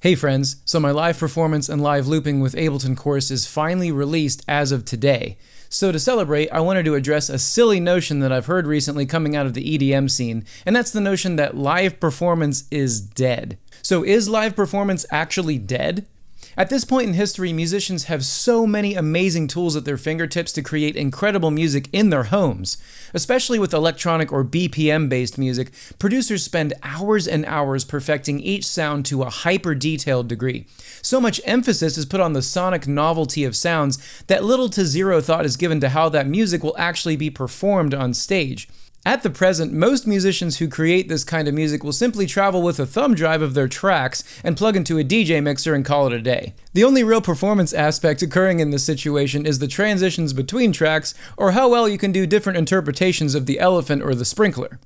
Hey friends, so my live performance and live looping with Ableton course is finally released as of today. So to celebrate, I wanted to address a silly notion that I've heard recently coming out of the EDM scene, and that's the notion that live performance is dead. So is live performance actually dead? At this point in history, musicians have so many amazing tools at their fingertips to create incredible music in their homes. Especially with electronic or BPM based music, producers spend hours and hours perfecting each sound to a hyper detailed degree. So much emphasis is put on the sonic novelty of sounds that little to zero thought is given to how that music will actually be performed on stage. At the present, most musicians who create this kind of music will simply travel with a thumb drive of their tracks and plug into a DJ mixer and call it a day. The only real performance aspect occurring in this situation is the transitions between tracks or how well you can do different interpretations of the elephant or the sprinkler.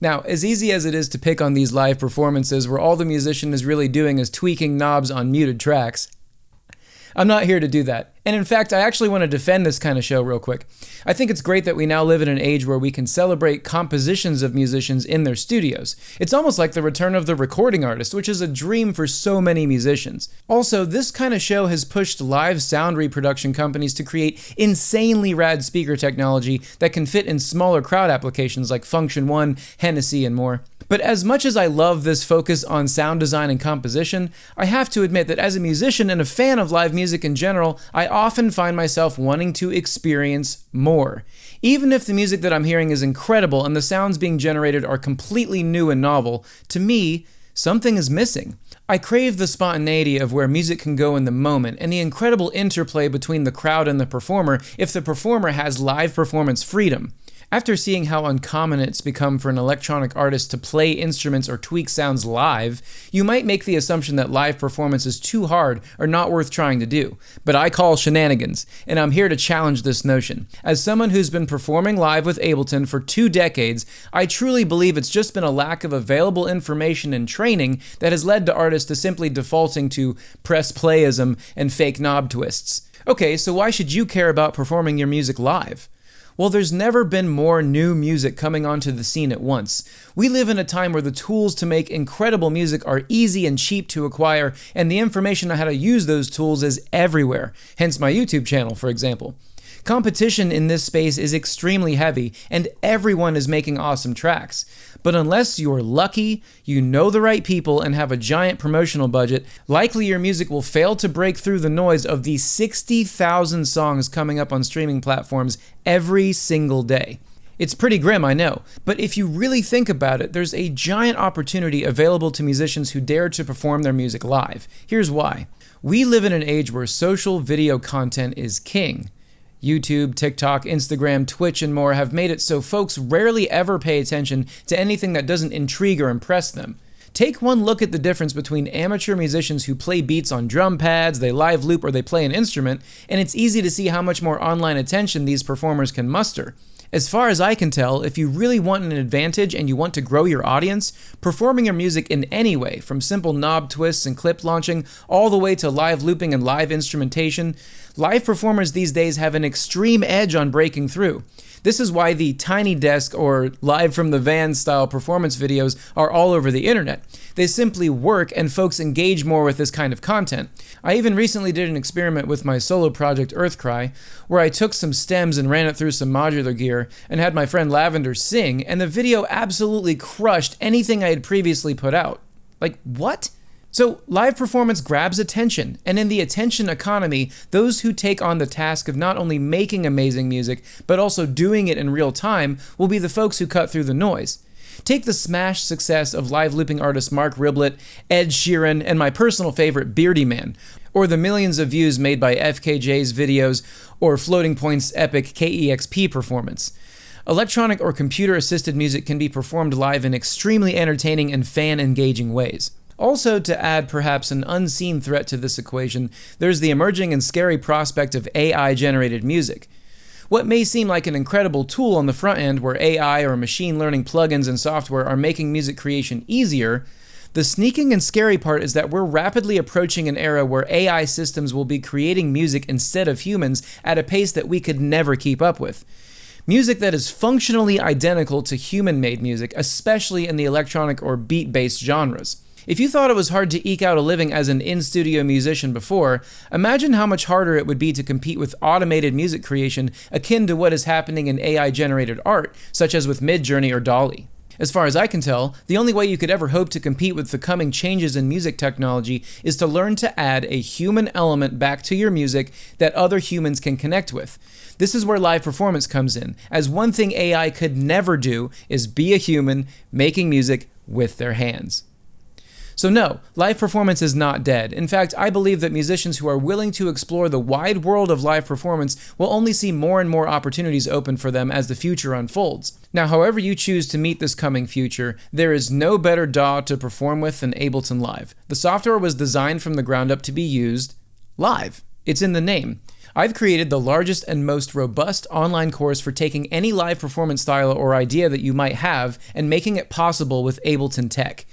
Now, as easy as it is to pick on these live performances where all the musician is really doing is tweaking knobs on muted tracks, I'm not here to do that. And in fact, I actually want to defend this kind of show real quick. I think it's great that we now live in an age where we can celebrate compositions of musicians in their studios. It's almost like the return of the recording artist, which is a dream for so many musicians. Also, this kind of show has pushed live sound reproduction companies to create insanely rad speaker technology that can fit in smaller crowd applications like Funktion-One, Hennessy, and more. But as much as I love this focus on sound design and composition, I have to admit that as a musician and a fan of live music in general, I often find myself wanting to experience more. Even if the music that I'm hearing is incredible and the sounds being generated are completely new and novel, to me, something is missing. I crave the spontaneity of where music can go in the moment and the incredible interplay between the crowd and the performer if the performer has live performance freedom. After seeing how uncommon it's become for an electronic artist to play instruments or tweak sounds live, you might make the assumption that live performance is too hard or not worth trying to do. But I call shenanigans, and I'm here to challenge this notion. As someone who's been performing live with Ableton for two decades, I truly believe it's just been a lack of available information and training that has led to artists to simply defaulting to press playism and fake knob twists. Okay, so why should you care about performing your music live? Well, there's never been more new music coming onto the scene at once. We live in a time where the tools to make incredible music are easy and cheap to acquire, and the information on how to use those tools is everywhere, hence my YouTube channel, for example. Competition in this space is extremely heavy, and everyone is making awesome tracks. But unless you're lucky, you know the right people, and have a giant promotional budget, likely your music will fail to break through the noise of the 60,000 songs coming up on streaming platforms every single day. It's pretty grim, I know, but if you really think about it, there's a giant opportunity available to musicians who dare to perform their music live. Here's why. We live in an age where social video content is king. YouTube, TikTok, Instagram, Twitch, and more have made it so folks rarely ever pay attention to anything that doesn't intrigue or impress them. Take one look at the difference between amateur musicians who play beats on drum pads, they live loop, or they play an instrument, and it's easy to see how much more online attention these performers can muster. As far as I can tell, if you really want an advantage and you want to grow your audience, performing your music in any way, from simple knob twists and clip launching, all the way to live looping and live instrumentation, live performers these days have an extreme edge on breaking through. This is why the Tiny Desk or live from the van style performance videos are all over the internet. They simply work and folks engage more with this kind of content. I even recently did an experiment with my solo project Earthcry, where I took some stems and ran it through some modular gear and had my friend Lavender sing, and the video absolutely crushed anything I had previously put out. Like, what? So, live performance grabs attention, and in the attention economy, those who take on the task of not only making amazing music, but also doing it in real time will be the folks who cut through the noise. Take the smash success of live looping artists Marc Rebillet, Ed Sheeran, and my personal favorite, Beardyman, or the millions of views made by FKJ's videos or Floating Points' epic KEXP performance. Electronic or computer assisted music can be performed live in extremely entertaining and fan engaging ways. Also, to add perhaps an unseen threat to this equation, there's the emerging and scary prospect of AI generated music. What may seem like an incredible tool on the front end where AI or machine learning plugins and software are making music creation easier, the sneaking and scary part is that we're rapidly approaching an era where AI systems will be creating music instead of humans at a pace that we could never keep up with. Music that is functionally identical to human made music, especially in the electronic or beat based genres. If you thought it was hard to eke out a living as an in studio musician before, imagine how much harder it would be to compete with automated music creation akin to what is happening in AI generated art, such as with Midjourney or DALL-E. As far as I can tell, the only way you could ever hope to compete with the coming changes in music technology is to learn to add a human element back to your music that other humans can connect with. This is where live performance comes in, as one thing AI could never do is be a human making music with their hands. So, no, live performance is not dead. In fact, I believe that musicians who are willing to explore the wide world of live performance will only see more and more opportunities open for them as the future unfolds. Now, however you choose to meet this coming future, there is no better DAW to perform with than Ableton Live. The software was designed from the ground up to be used live. It's in the name. I've created the largest and most robust online course for taking any live performance style or idea that you might have and making it possible with Ableton Tech.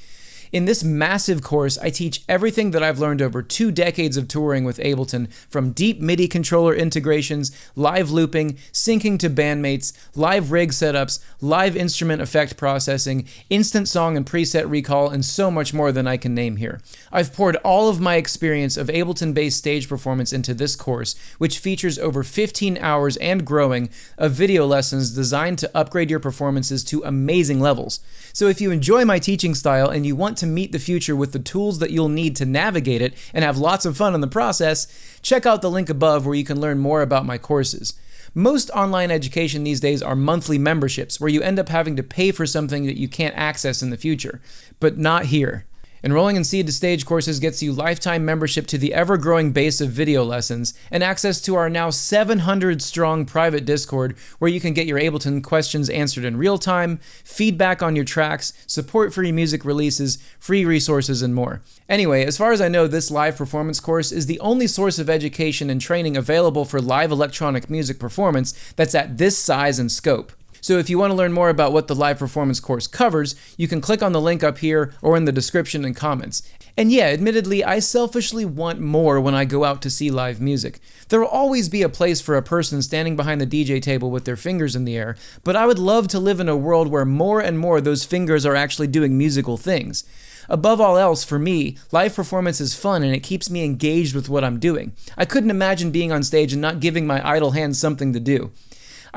In this massive course, I teach everything that I've learned over two decades of touring with Ableton, from deep MIDI controller integrations, live looping, syncing to bandmates, live rig setups, live instrument effect processing, instant song and preset recall, and so much more than I can name here. I've poured all of my experience of Ableton based stage performance into this course, which features over 15 hours and growing of video lessons designed to upgrade your performances to amazing levels. So if you enjoy my teaching style and you to meet the future with the tools that you'll need to navigate it and have lots of fun in the process, check out the link above where you can learn more about my courses. Most online education these days are monthly memberships where you end up having to pay for something that you can't access in the future. But not here. Enrolling in Seed to Stage courses gets you lifetime membership to the ever growing base of video lessons and access to our now 700 strong private Discord where you can get your Ableton questions answered in real time, feedback on your tracks, support for your music releases, free resources, and more. Anyway, as far as I know, this live performance course is the only source of education and training available for live electronic music performance that's at this size and scope. So if you want to learn more about what the live performance course covers, you can click on the link up here or in the description and comments. And yeah, admittedly, I selfishly want more when I go out to see live music. There will always be a place for a person standing behind the DJ table with their fingers in the air, but I would love to live in a world where more and more those fingers are actually doing musical things. Above all else, for me, live performance is fun and it keeps me engaged with what I'm doing. I couldn't imagine being on stage and not giving my idle hands something to do.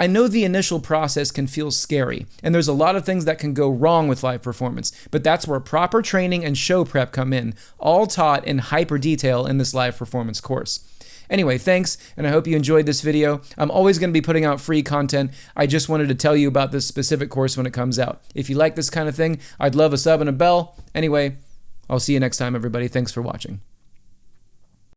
I know the initial process can feel scary, and there's a lot of things that can go wrong with live performance, but that's where proper training and show prep come in, all taught in hyper detail in this live performance course. Anyway, thanks, and I hope you enjoyed this video. I'm always going to be putting out free content. I just wanted to tell you about this specific course when it comes out. If you like this kind of thing, I'd love a sub and a bell. Anyway, I'll see you next time, everybody. Thanks for watching.